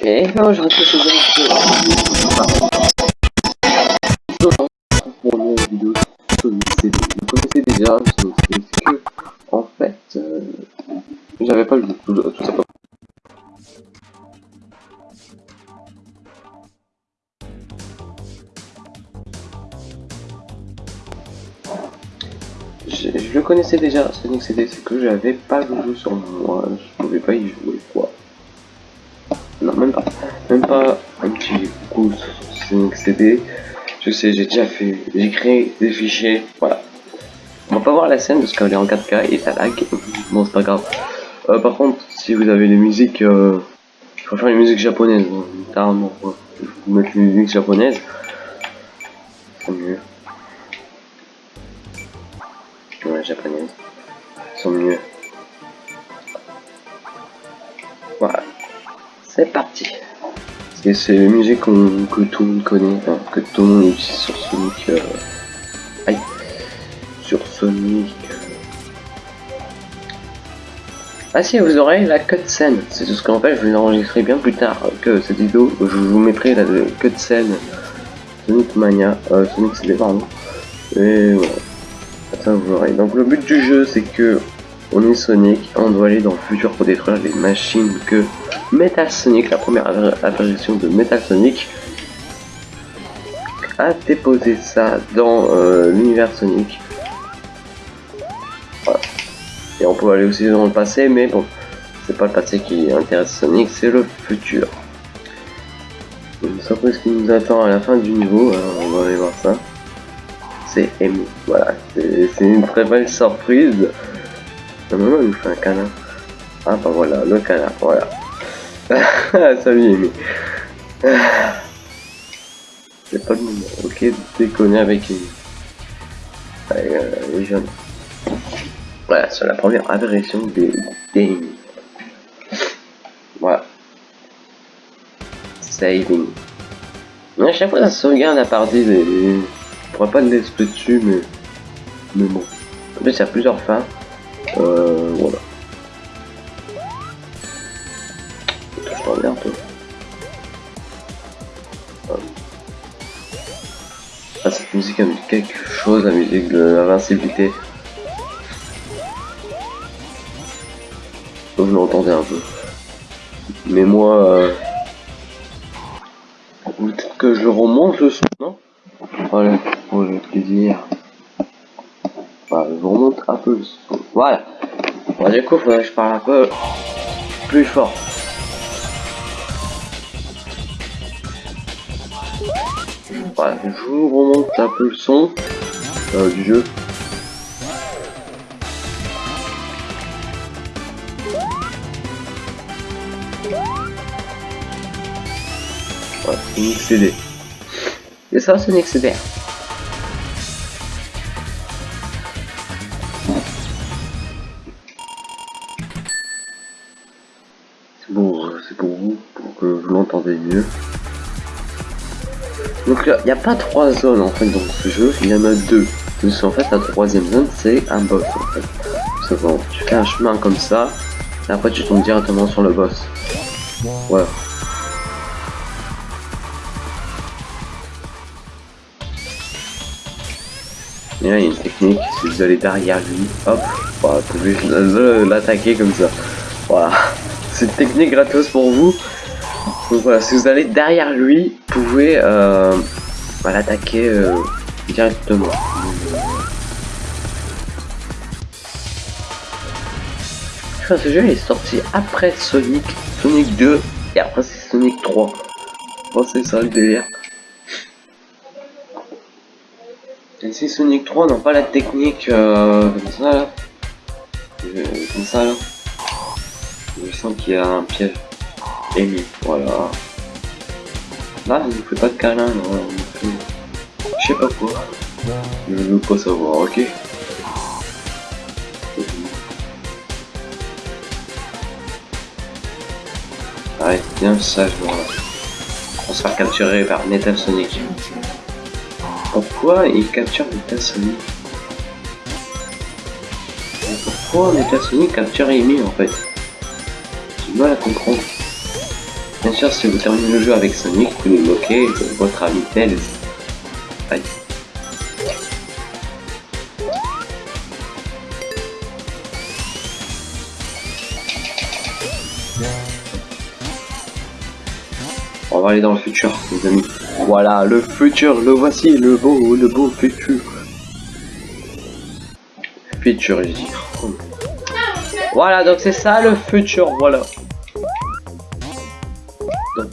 Et non, je reste chez pour une vidéo Sonic CD. Vous connaissez déjà c'est que, en fait, euh, j'avais pas le tout, tout ça. Je, je le connaissais déjà, Sonic CD, c'est que j'avais pas le jeu sur moi, je pouvais pas y jouer, quoi. Non, même pas, même pas un petit coup sur Sonic CD. Je sais, j'ai déjà fait, j'ai créé des fichiers, voilà. On va pas voir la scène parce qu'elle est en 4K et ça lag. Bon, c'est pas grave. Euh, par contre, si vous avez des musiques, euh, je préfère les musiques japonaises, hein, carrément. Ouais. Je vais vous mettre les musiques japonaises. C'est mieux. Ouais, japonaises. sont mieux. Voilà. C'est parti. Et c'est les musiques que tout le monde connaît, que tout le monde utilise sur Sonic. Euh... Aïe. Sur Sonic. Ah si, vous aurez la cutscene. C'est tout ce qu'en fait, je vais l'enregistrer bien plus tard que cette vidéo. Je vous mettrai la cutscene Sonic Mania, euh, Sonic CD, pardon. Et voilà. Ça, vous aurez. Donc le but du jeu, c'est que on est Sonic, on doit aller dans le futur pour détruire les machines que Metal Sonic, la première apparition de Metal Sonic, a déposé ça dans euh, l'univers Sonic. Et on peut aller aussi dans le passé, mais bon, c'est pas le passé qui intéresse Sonic, c'est le futur. Une surprise qui nous attend à la fin du niveau, hein, on va aller voir ça. C'est Amy, voilà, c'est une très belle surprise. Normalement, il nous fait un câlin. Ah bah voilà, le câlin, voilà. Salut Amy. C'est pas le moment, ok, déconner avec Amy. Allez, euh, les jeunes. Voilà, c'est la première apparition des Amy. Voilà. Saving. Mais à chaque fois ça sauvegarde à partir des... Je pourrais pas le laisser dessus, mais... Mais bon. En plus, il y a plusieurs fins. Euh, voilà. Je reviens un peu. Ah, cette musique a mis quelque chose, la musique de l'invincibilité. Vous l'entendez un peu. Mais moi, euh... peut-être que je remonte le son, non? Voilà, pour le plaisir. Je remonte un peu le son. Voilà. Bon, du coup, je parle un peu plus fort. Je vous remonte un peu le son euh, du jeu. Voilà, Sonic CD. Et ça, Sonic CD. Donc il n'y a pas trois zones en fait dans ce jeu, il y en a deux. Donc en fait la troisième zone c'est un boss en fait. C'est bon, tu fais un chemin comme ça, et après tu tombes directement sur le boss. Voilà. Il y a une technique, si vous allez derrière lui, hop, voilà, vous pouvez l'attaquer comme ça. Voilà. C'est une technique gratos pour vous. Donc voilà, si vous allez derrière lui, vous pouvez euh, bah, l'attaquer euh, directement. ce jeu est sorti après Sonic, Sonic 2 et après c'est Sonic 3. Oh, c'est ça le délire. Et si Sonic 3 n'a pas la technique euh, comme ça là, comme ça là, je sens qu'il y a un piège. Amy, voilà. Là, il ne fait pas de câlin, non. Je sais pas quoi. Je veux pas savoir, ok Arrête, bien sage, voilà. On se faire capturer par Metal Sonic. Pourquoi il capture Metal Sonic? Pourquoi Metal Sonic capture Amy en fait? J'ai mal à comprendre. Bien sûr, si vous terminez le jeu avec Sonic, vous nous moquez votre ami Tails. Aïe. On va aller dans le futur, les amis. Voilà, le futur, le voici, le beau, le beau futur. Futur, je dis. Voilà, donc c'est ça le futur, voilà.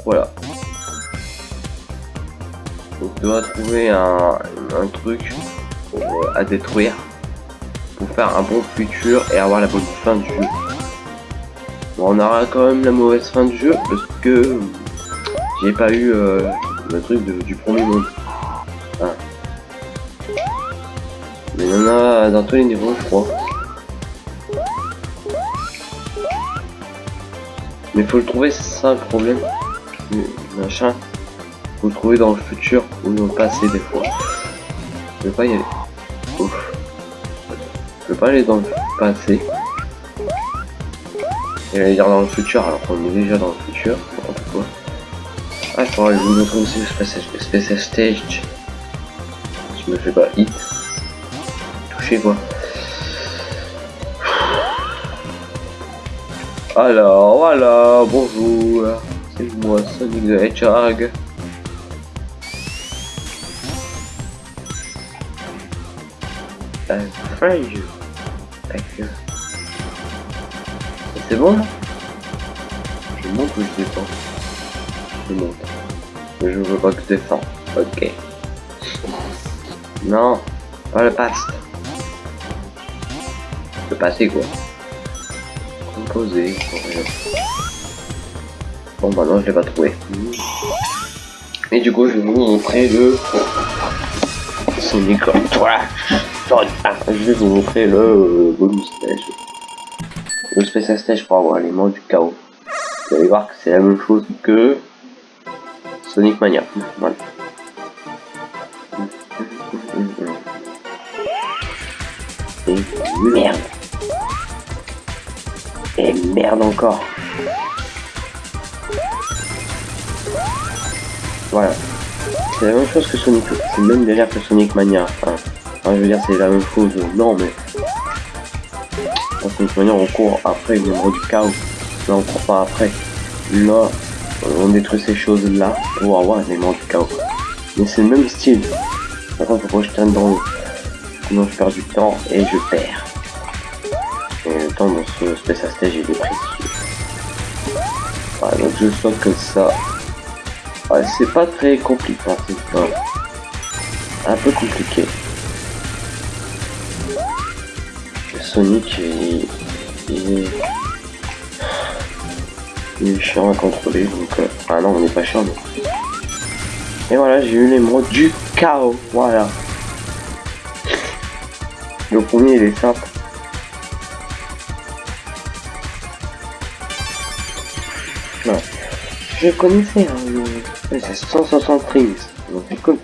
Voilà. Donc tu dois trouver un, truc euh, à détruire pour faire un bon futur et avoir la bonne fin du jeu. Bon, on aura quand même la mauvaise fin du jeu parce que j'ai pas eu euh, le truc du premier monde. Mais il y en a dans tous les niveaux, je crois. Mais faut le trouver, c'est ça le problème. Machin. Faut le trouver dans le futur ou dans le passé des fois. Je vais pas y aller. Ouf. Je vais pas aller dans le passé. Et aller dire dans le futur alors qu'on est déjà dans le futur. Quoi. Ah, je pourrais vous montrer aussi le Space Stage. Je me fais pas hit. Toucher quoi. Alors, voilà, bonjour. Sonic the Hedgehog. I'm afraid you. C'est bon là? Je monte ou je descends? Je monte. Mais je veux pas que je descends. Ok. Non, pas le passe. Le passé quoi? Composer. Bon bah non je l'ai pas trouvé. Et du coup je vais vous montrer le Sonic toi. Je vais vous montrer le bonus stage. Le Space Stage pour avoir l'élément du chaos. Vous allez voir que c'est la même chose que Sonic Mania. Et merde. Et merde encore. Voilà. C'est la même chose que Sonic. C'est le même délire que Sonic Mania. Je veux dire, c'est la même chose. Non, mais. Sonic Mania, on court après le numéro du chaos. Là, on court pas après. Là, on détruit ces choses-là pour avoir l'élément du chaos. Mais c'est le même style. Par contre, que je traîne dans l'eau. Sinon, je perds du temps et je perds. Et le temps dans ce Space Stage, il est précieux. Voilà, donc je sens que ça. Ouais, c'est pas très compliqué, hein, c'est un peu compliqué. Sonic, il, il est il est chiant à contrôler donc euh... ah non on n'est pas chiant mais... et voilà j'ai eu les mots du chaos voilà. Le premier il est simple je connaissais hein, le... c'est 160 rings donc c'est cool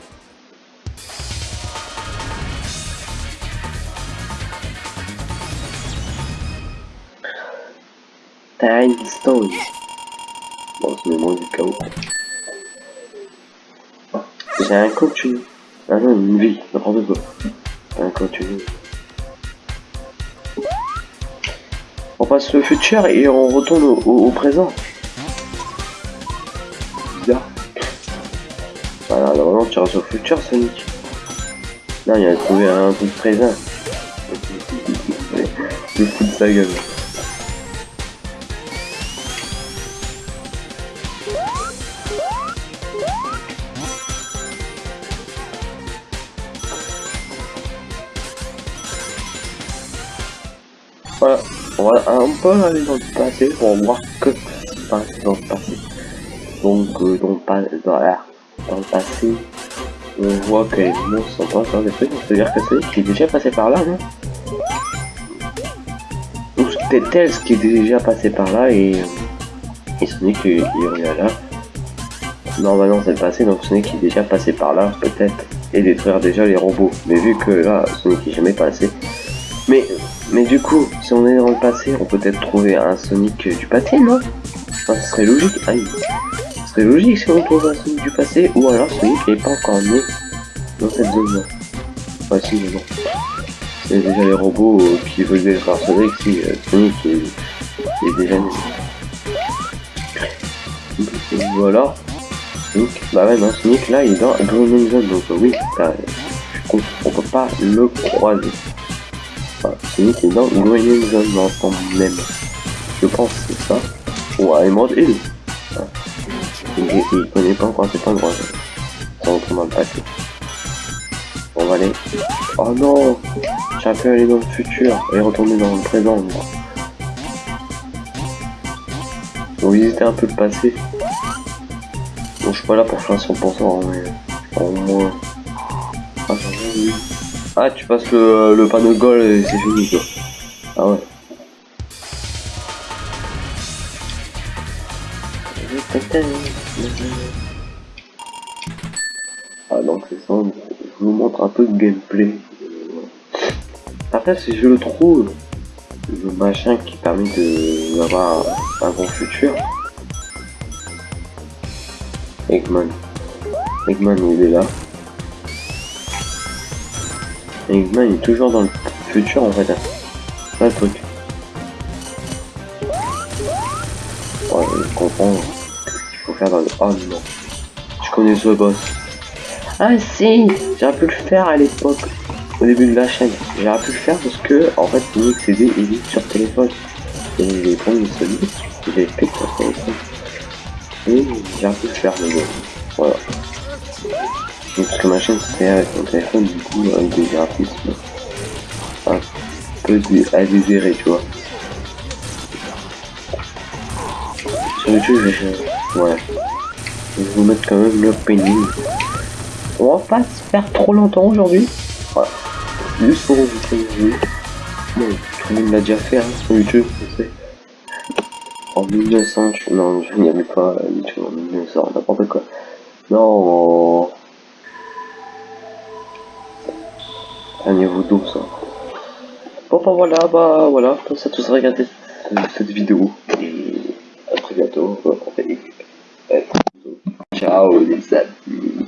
Tiny Stones. Bon, c'est le nom du chaos. J'ai un continu. Ah non, une vie, n'importe quoi. Un continu. On passe le futur et on retourne au présent. Voilà, normalement tu restes au futur, Sonic. Non, il a trouvé un truc présent. Il fout de sa gueule. Voilà, on va un peu aller dans le passé pour voir que se passe dans le passé. Donc, euh, dans, le dans, dans le passé, on voit que les monstres sont pas encore des trucs, c'est-à-dire que c'est qui est déjà passé par là, non? Ou c'était Tails qui est déjà passé par là et, et Sonic il est là. Normalement c'est le passé, donc Sonic est déjà passé par là, peut-être, et détruire déjà les robots. Mais vu que là, Sonic est jamais passé. Mais mais du coup, si on est dans le passé, on peut peut-être trouver un Sonic du passé, non? Enfin, ce serait logique. Serait logique si on trouve un Sonic du passé, ou alors Sonic n'est pas encore né dans cette zone-là. Enfin, a déjà les robots euh, qui veulent être Sonic, si euh, Sonic est, est déjà né. Voilà. Sonic, bah ouais, non, Sonic là il est dans Green Zone, donc euh, oui, comprends, on peut pas le croiser. Sonic est dans Green Zone dans même. Je pense que c'est ça. Ou à Emerald Hill. Il, connaît pas encore cet endroit. Ça le passé. On va aller. Oh non J'ai pu aller dans le futur et retourner dans le présent. Moi. Faut visiter un peu le passé. Bon, je suis pas là pour faire 100%, mais au moins. Ah, ah tu passes le, le panneau de goal et c'est fini quoi. Ah ouais. Ah donc c'est ça, je vous montre un peu de gameplay. Après si je le trouve, le machin qui permet d'avoir un, bon futur. Eggman. Eggman il est là. Eggman il est toujours dans le futur en fait. Le truc. Le... Oh non. Je connais ce boss. Ah si J'aurais pu le faire à l'époque. Au début de la chaîne. J'aurais pu le faire parce que, en fait, Sonic CD il est sur téléphone. Et les premiers Sonic, il est fait sur téléphone. Et j'aurais pu le faire, mais bon. Voilà. Donc, parce que ma chaîne c'était avec mon téléphone, du coup, avec des graphismes un peu à désirer, tu vois. Sur YouTube, je... Ouais. Je vais vous mettre quand même l'opening. On va pas se faire trop longtemps aujourd'hui. Voilà. Juste pour vous prévenir. Bon, tout le monde l'a déjà fait hein, sur YouTube, je sais. En 1900, je... non, je n'y avais pas YouTube en 1900, n'importe quoi. Non. Un niveau d'eau, ça. Bon, bah voilà, bah voilà, comme ça tous regarder cette vidéo. Et à très bientôt. Ciao les amis